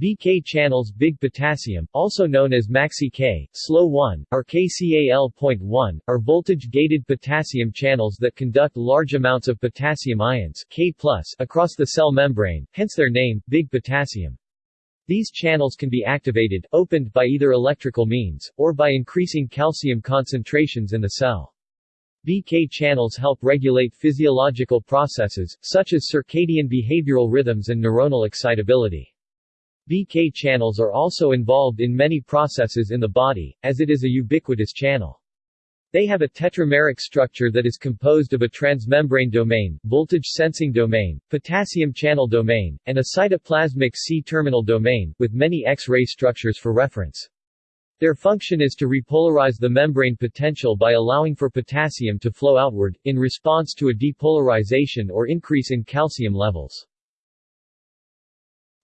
BK channels big potassium, also known as maxi-K, SLO1, or KCa1.1, are voltage-gated potassium channels that conduct large amounts of potassium ions K across the cell membrane, hence their name, big potassium. These channels can be activated, opened by either electrical means, or by increasing calcium concentrations in the cell. BK channels help regulate physiological processes, such as circadian behavioral rhythms and neuronal excitability. BK channels are also involved in many processes in the body, as it is a ubiquitous channel. They have a tetrameric structure that is composed of a transmembrane domain, voltage sensing domain, potassium channel domain, and a cytoplasmic C-terminal domain, with many X-ray structures for reference. Their function is to repolarize the membrane potential by allowing for potassium to flow outward, in response to a depolarization or increase in calcium levels.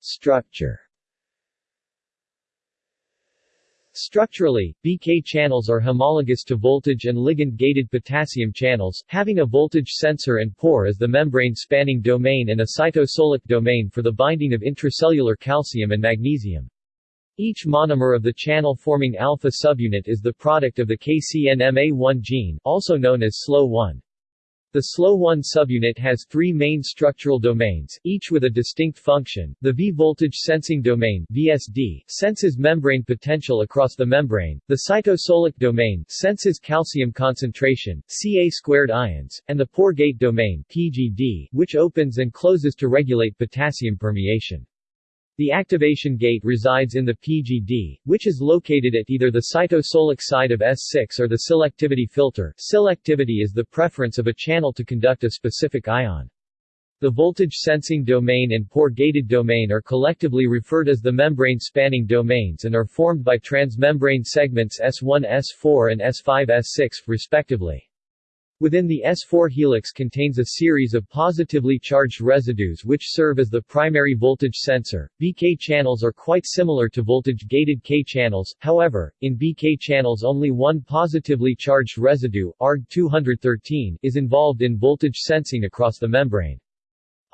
Structure Structurally, BK channels are homologous to voltage and ligand-gated potassium channels, having a voltage sensor and pore as the membrane-spanning domain and a cytosolic domain for the binding of intracellular calcium and magnesium. Each monomer of the channel-forming alpha subunit is the product of the KCNMA1 gene, also known as SLO1. The SLO1 subunit has three main structural domains, each with a distinct function. The V-voltage sensing domain VSD senses membrane potential across the membrane, the cytosolic domain senses calcium concentration, Ca squared ions, and the pore gate domain PGD, which opens and closes to regulate potassium permeation. The activation gate resides in the PGD, which is located at either the cytosolic side of S6 or the selectivity filter. Selectivity is the preference of a channel to conduct a specific ion. The voltage sensing domain and pore gated domain are collectively referred as the membrane spanning domains and are formed by transmembrane segments S1 S4 and S5 S6, respectively. Within the S4 helix contains a series of positively charged residues which serve as the primary voltage sensor. BK channels are quite similar to voltage-gated K channels, however, in BK channels only one positively charged residue, ARG213, is involved in voltage sensing across the membrane.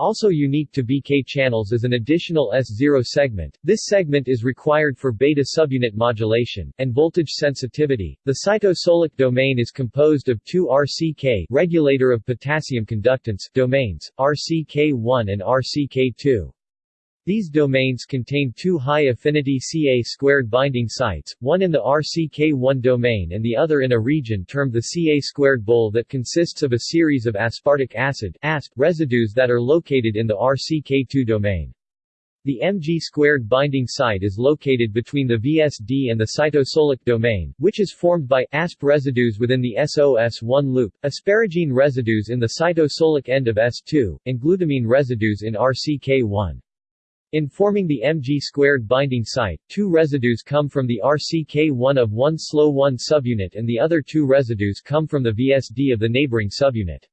Also unique to BK channels is an additional S0 segment. This segment is required for beta subunit modulation and voltage sensitivity. The cytosolic domain is composed of two RCK regulator of potassium conductance domains, RCK1 and RCK2. These domains contain two high-affinity Ca2 binding sites, one in the RCK1 domain and the other in a region termed the Ca2 bowl that consists of a series of aspartic acid residues that are located in the RCK2 domain. The Mg2 binding site is located between the VSD and the cytosolic domain, which is formed by ASP residues within the S0-S1 loop, asparagine residues in the cytosolic end of S2, and glutamine residues in RCK1. In forming the Mg2 binding site, two residues come from the RCK1 of one SLO1 subunit and the other two residues come from the VSD of the neighboring subunit.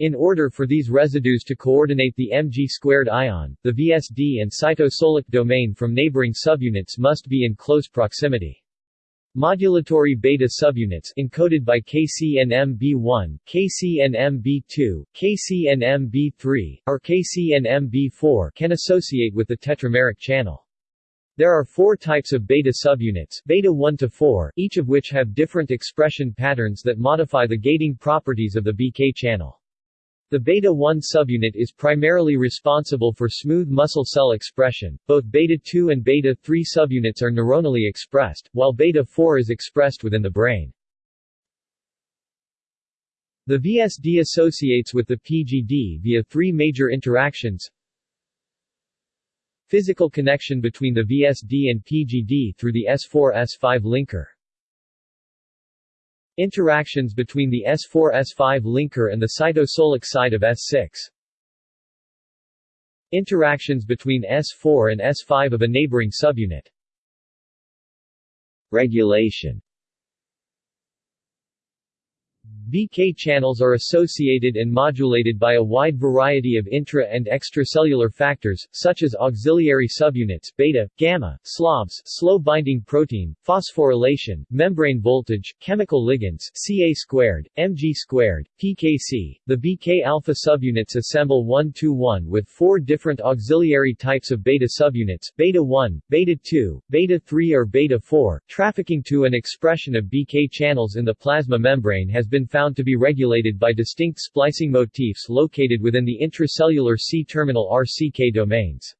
In order for these residues to coordinate the Mg2 ion, the VSD and cytosolic domain from neighboring subunits must be in close proximity. Modulatory beta subunits encoded by KCNMB1, KCNMB2, KCNMB3, or KCNMB4 can associate with the tetrameric channel. There are four types of beta subunits beta 1 to 4, each of which have different expression patterns that modify the gating properties of the BK channel. The beta-1 subunit is primarily responsible for smooth muscle cell expression. Both beta-2 and beta-3 subunits are neuronally expressed, while beta-4 is expressed within the brain. The VSD associates with the PGD via three major interactions. Physical connection between the VSD and PGD through the S4-S5 linker. Interactions between the S4-S5 linker and the cytosolic side of S6. Interactions between S4 and S5 of a neighboring subunit. Regulation BK channels are associated and modulated by a wide variety of intra- and extracellular factors, such as auxiliary subunits beta, gamma, SLOBs slow-binding protein, phosphorylation, membrane voltage, chemical ligands Ca squared, Mg squared, PKC. The BK alpha subunits assemble 1-1 with four different auxiliary types of beta subunits beta 1, beta 2, beta 3 or beta 4. Trafficking to an expression of BK channels in the plasma membrane has been found to be regulated by distinct splicing motifs located within the intracellular C-terminal RCK domains.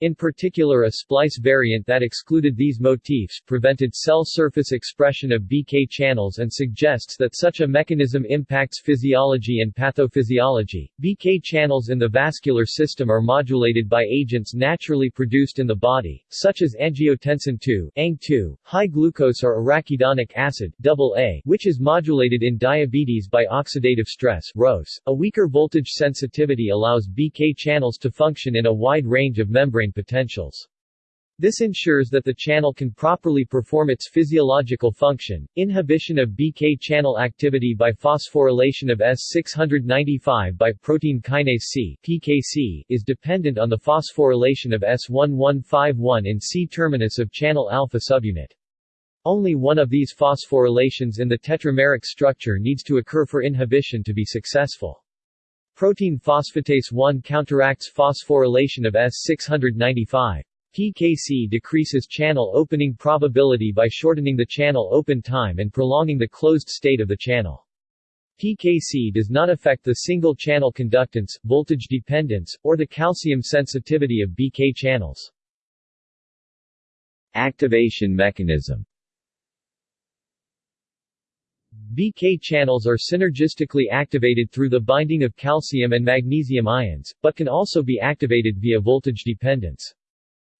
In particular a splice variant that excluded these motifs prevented cell surface expression of BK channels and suggests that such a mechanism impacts physiology and pathophysiology. BK channels in the vascular system are modulated by agents naturally produced in the body, such as angiotensin II, ANG2, high glucose or arachidonic acid AA, which is modulated in diabetes by oxidative stress ROS. A weaker voltage sensitivity allows BK channels to function in a wide range of membrane potentials. This ensures that the channel can properly perform its physiological function. Inhibition of BK channel activity by phosphorylation of S695 by protein kinase C (PKC) is dependent on the phosphorylation of S1151 in C-terminus of channel alpha subunit. Only one of these phosphorylations in the tetrameric structure needs to occur for inhibition to be successful. Protein phosphatase 1 counteracts phosphorylation of S695. PKC decreases channel opening probability by shortening the channel open time and prolonging the closed state of the channel. PKC does not affect the single-channel conductance, voltage dependence, or the calcium sensitivity of BK channels. Activation mechanism BK channels are synergistically activated through the binding of calcium and magnesium ions, but can also be activated via voltage dependence.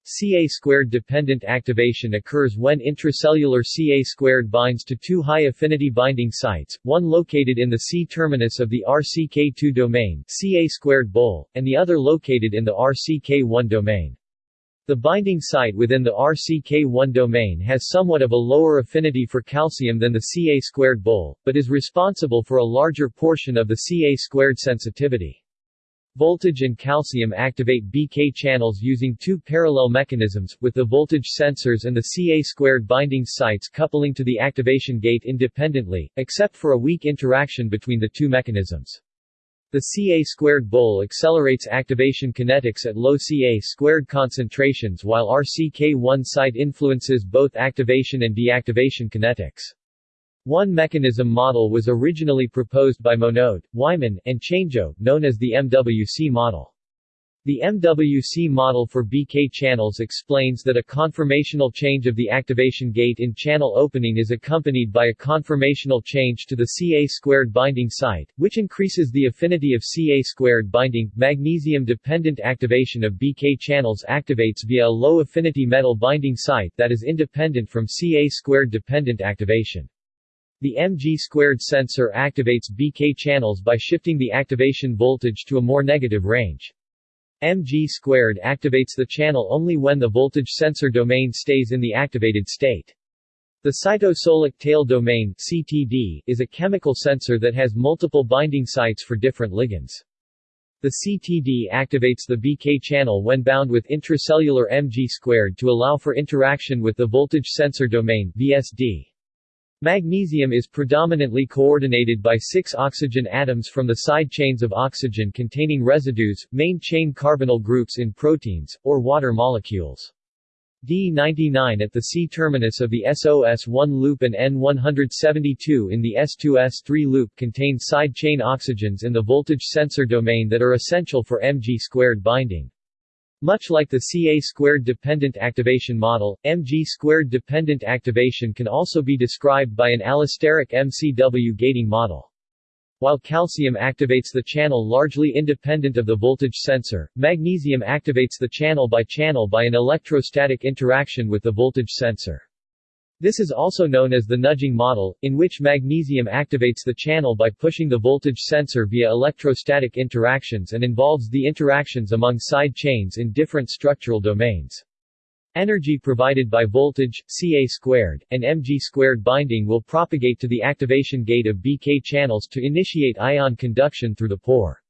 Ca-squared dependent activation occurs when intracellular Ca-squared binds to two high-affinity binding sites, one located in the C-terminus of the RCK2 domain Ca-squared bowl, and the other located in the RCK1 domain. The binding site within the RCK1 domain has somewhat of a lower affinity for calcium than the Ca-squared bowl, but is responsible for a larger portion of the Ca-squared sensitivity. Voltage and calcium activate BK channels using two parallel mechanisms, with the voltage sensors and the Ca-squared binding sites coupling to the activation gate independently, except for a weak interaction between the two mechanisms. The Ca-squared bowl accelerates activation kinetics at low Ca-squared concentrations while RCK1 site influences both activation and deactivation kinetics. One mechanism model was originally proposed by Monod, Wyman, and Changeux, known as the MWC model. The MWC model for BK channels explains that a conformational change of the activation gate in channel opening is accompanied by a conformational change to the Ca-squared binding site, which increases the affinity of Ca-squared binding. Magnesium-dependent activation of BK channels activates via a low-affinity metal binding site that is independent from Ca-squared dependent activation. The Mg-squared sensor activates BK channels by shifting the activation voltage to a more negative range. Mg squared activates the channel only when the voltage sensor domain stays in the activated state. The cytosolic tail domain CTD, is a chemical sensor that has multiple binding sites for different ligands. The CTD activates the BK channel when bound with intracellular Mg squared to allow for interaction with the voltage sensor domain VSD. Magnesium is predominantly coordinated by six oxygen atoms from the side chains of oxygen containing residues, main chain carbonyl groups in proteins, or water molecules. D99 at the C-terminus of the S0-S1 loop and N172 in the S2S3 loop contain side chain oxygens in the voltage sensor domain that are essential for Mg2 binding. Much like the Ca-squared dependent activation model, Mg-squared dependent activation can also be described by an allosteric MCW gating model. While calcium activates the channel largely independent of the voltage sensor, magnesium activates the channel by channel by an electrostatic interaction with the voltage sensor. This is also known as the nudging model, in which magnesium activates the channel by pushing the voltage sensor via electrostatic interactions and involves the interactions among side chains in different structural domains. Energy provided by voltage, Ca squared, and Mg squared binding will propagate to the activation gate of BK channels to initiate ion conduction through the pore.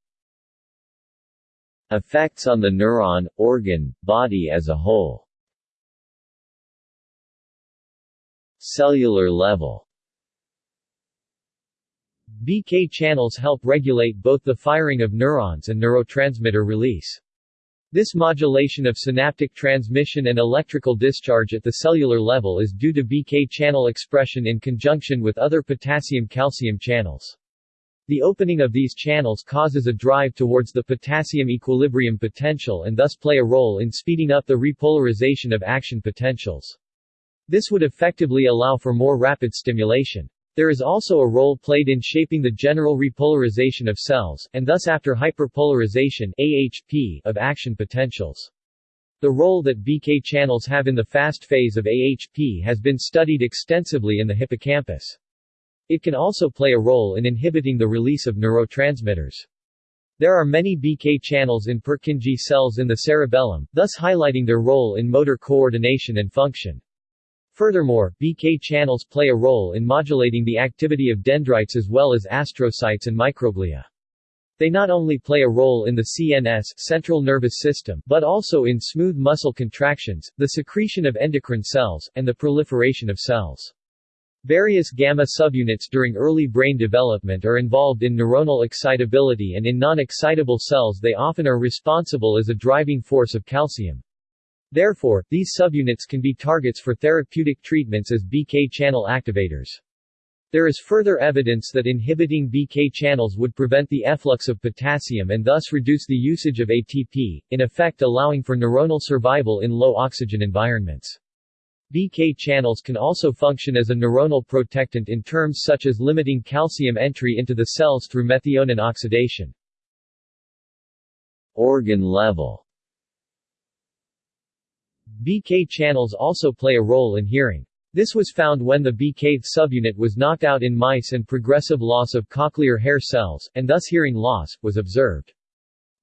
Effects on the neuron, organ, body as a whole Cellular level BK channels help regulate both the firing of neurons and neurotransmitter release. This modulation of synaptic transmission and electrical discharge at the cellular level is due to BK channel expression in conjunction with other potassium-calcium channels. The opening of these channels causes a drive towards the potassium equilibrium potential and thus play a role in speeding up the repolarization of action potentials. This would effectively allow for more rapid stimulation. There is also a role played in shaping the general repolarization of cells, and thus after hyperpolarization AHP of action potentials. The role that BK channels have in the fast phase of AHP has been studied extensively in the hippocampus. It can also play a role in inhibiting the release of neurotransmitters. There are many BK channels in Purkinje cells in the cerebellum, thus highlighting their role in motor coordination and function. Furthermore, BK channels play a role in modulating the activity of dendrites as well as astrocytes and microglia. They not only play a role in the CNS central nervous system, but also in smooth muscle contractions, the secretion of endocrine cells, and the proliferation of cells. Various gamma subunits during early brain development are involved in neuronal excitability and in non-excitable cells they often are responsible as a driving force of calcium. Therefore, these subunits can be targets for therapeutic treatments as BK channel activators. There is further evidence that inhibiting BK channels would prevent the efflux of potassium and thus reduce the usage of ATP, in effect allowing for neuronal survival in low oxygen environments. BK channels can also function as a neuronal protectant in terms such as limiting calcium entry into the cells through methionine oxidation. Organ level BK channels also play a role in hearing. This was found when the BK subunit was knocked out in mice and progressive loss of cochlear hair cells, and thus hearing loss, was observed.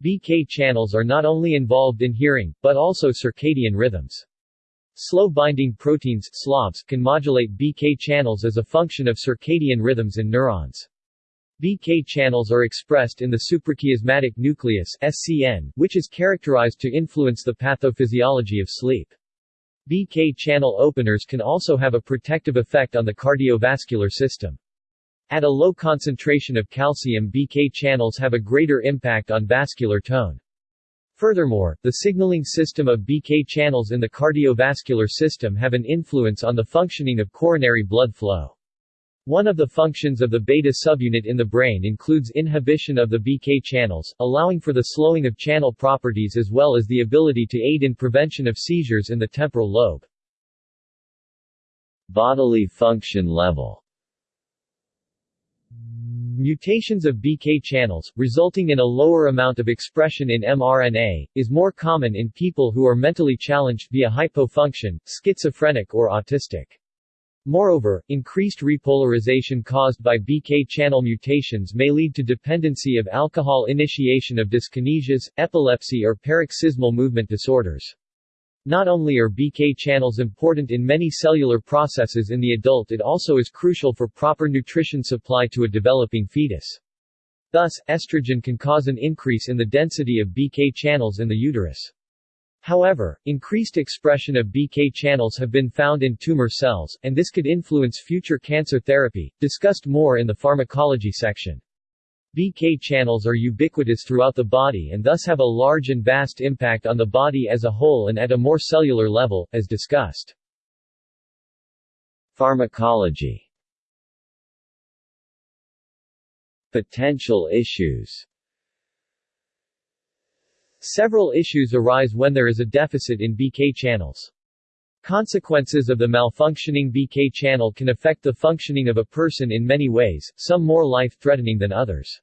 BK channels are not only involved in hearing, but also circadian rhythms. Slow-binding proteins can modulate BK channels as a function of circadian rhythms in neurons. BK channels are expressed in the suprachiasmatic nucleus SCN, which is characterized to influence the pathophysiology of sleep. BK channel openers can also have a protective effect on the cardiovascular system. At a low concentration of calcium BK channels have a greater impact on vascular tone. Furthermore, the signaling system of BK channels in the cardiovascular system have an influence on the functioning of coronary blood flow. One of the functions of the beta subunit in the brain includes inhibition of the BK channels, allowing for the slowing of channel properties as well as the ability to aid in prevention of seizures in the temporal lobe. Bodily function level Mutations of BK channels, resulting in a lower amount of expression in mRNA, is more common in people who are mentally challenged via hypofunction, schizophrenic or autistic. Moreover, increased repolarization caused by BK channel mutations may lead to dependency of alcohol initiation of dyskinesias, epilepsy or paroxysmal movement disorders. Not only are BK channels important in many cellular processes in the adult it also is crucial for proper nutrition supply to a developing fetus. Thus, estrogen can cause an increase in the density of BK channels in the uterus. However, increased expression of BK channels have been found in tumor cells, and this could influence future cancer therapy, discussed more in the pharmacology section. BK channels are ubiquitous throughout the body and thus have a large and vast impact on the body as a whole and at a more cellular level, as discussed. Pharmacology Potential issues Several issues arise when there is a deficit in BK channels. Consequences of the malfunctioning BK channel can affect the functioning of a person in many ways, some more life-threatening than others.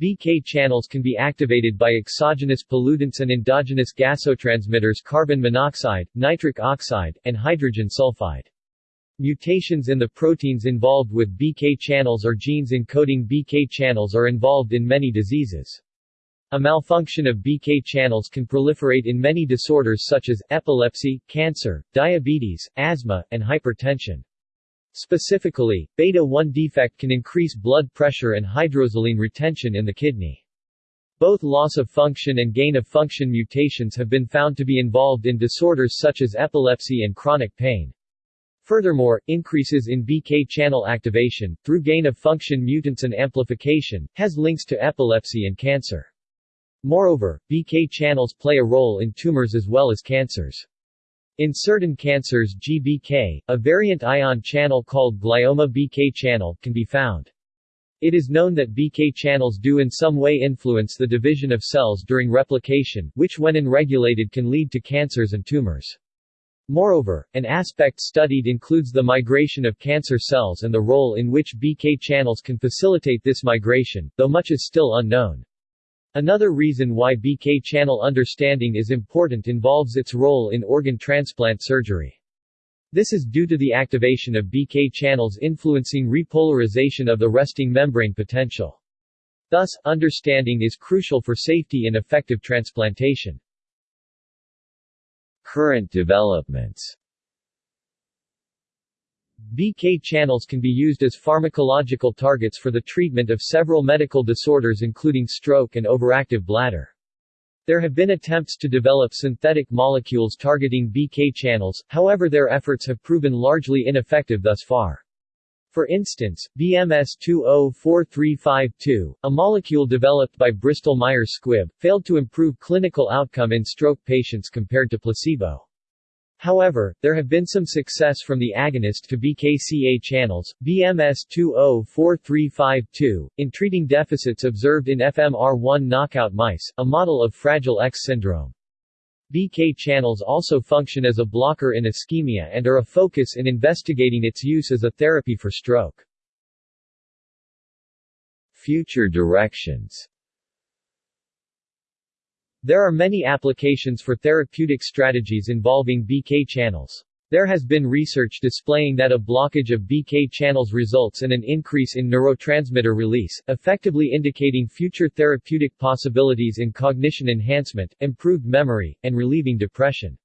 BK channels can be activated by exogenous pollutants and endogenous gasotransmitters carbon monoxide, nitric oxide, and hydrogen sulfide. Mutations in the proteins involved with BK channels or genes encoding BK channels are involved in many diseases. A malfunction of BK channels can proliferate in many disorders such as, epilepsy, cancer, diabetes, asthma, and hypertension. Specifically, beta-1 defect can increase blood pressure and hydrosaline retention in the kidney. Both loss of function and gain of function mutations have been found to be involved in disorders such as epilepsy and chronic pain. Furthermore, increases in BK channel activation, through gain of function mutants and amplification, has links to epilepsy and cancer. Moreover, BK channels play a role in tumors as well as cancers. In certain cancers GBK, a variant ion channel called glioma BK channel, can be found. It is known that BK channels do in some way influence the division of cells during replication, which when unregulated can lead to cancers and tumors. Moreover, an aspect studied includes the migration of cancer cells and the role in which BK channels can facilitate this migration, though much is still unknown. Another reason why BK channel understanding is important involves its role in organ transplant surgery. This is due to the activation of BK channels influencing repolarization of the resting membrane potential. Thus, understanding is crucial for safety and effective transplantation. Current developments BK channels can be used as pharmacological targets for the treatment of several medical disorders including stroke and overactive bladder. There have been attempts to develop synthetic molecules targeting BK channels, however their efforts have proven largely ineffective thus far. For instance, BMS 204352, a molecule developed by Bristol Myers Squibb, failed to improve clinical outcome in stroke patients compared to placebo. However, there have been some success from the agonist to BKCA channels, BMS 204352, in treating deficits observed in FMR1 knockout mice, a model of Fragile X syndrome. BK channels also function as a blocker in ischemia and are a focus in investigating its use as a therapy for stroke. Future directions there are many applications for therapeutic strategies involving BK channels. There has been research displaying that a blockage of BK channels results in an increase in neurotransmitter release, effectively indicating future therapeutic possibilities in cognition enhancement, improved memory, and relieving depression.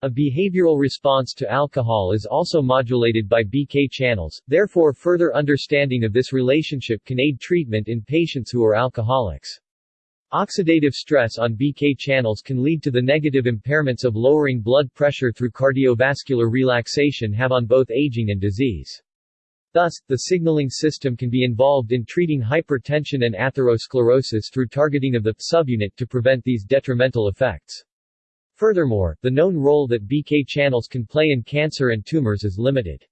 A behavioral response to alcohol is also modulated by BK channels, therefore further understanding of this relationship can aid treatment in patients who are alcoholics. Oxidative stress on BK channels can lead to the negative impairments of lowering blood pressure through cardiovascular relaxation have on both aging and disease. Thus, the signaling system can be involved in treating hypertension and atherosclerosis through targeting of the subunit to prevent these detrimental effects. Furthermore, the known role that BK channels can play in cancer and tumors is limited.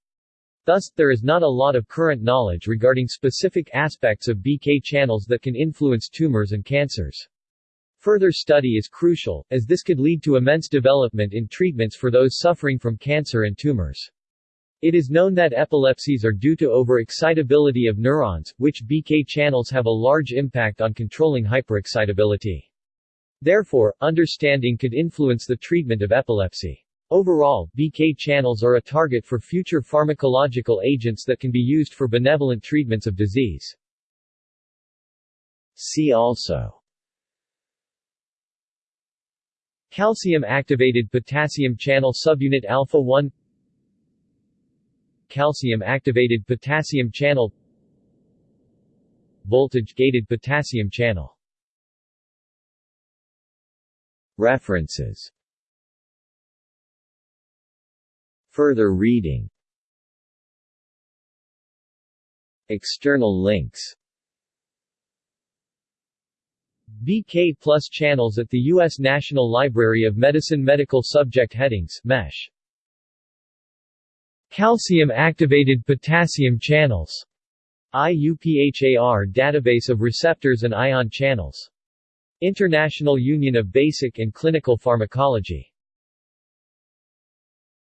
Thus, there is not a lot of current knowledge regarding specific aspects of BK channels that can influence tumors and cancers. Further study is crucial, as this could lead to immense development in treatments for those suffering from cancer and tumors. It is known that epilepsies are due to overexcitability of neurons, which BK channels have a large impact on controlling hyperexcitability. Therefore, understanding could influence the treatment of epilepsy. Overall, BK channels are a target for future pharmacological agents that can be used for benevolent treatments of disease. See also Calcium-activated potassium channel subunit alpha 1 Calcium-activated potassium channel Voltage-gated potassium channel References Further reading External links BK Plus channels at the U.S. National Library of Medicine Medical Subject Headings MESH Calcium-activated potassium channels IUPHAR database of receptors and ion channels. International Union of Basic and Clinical Pharmacology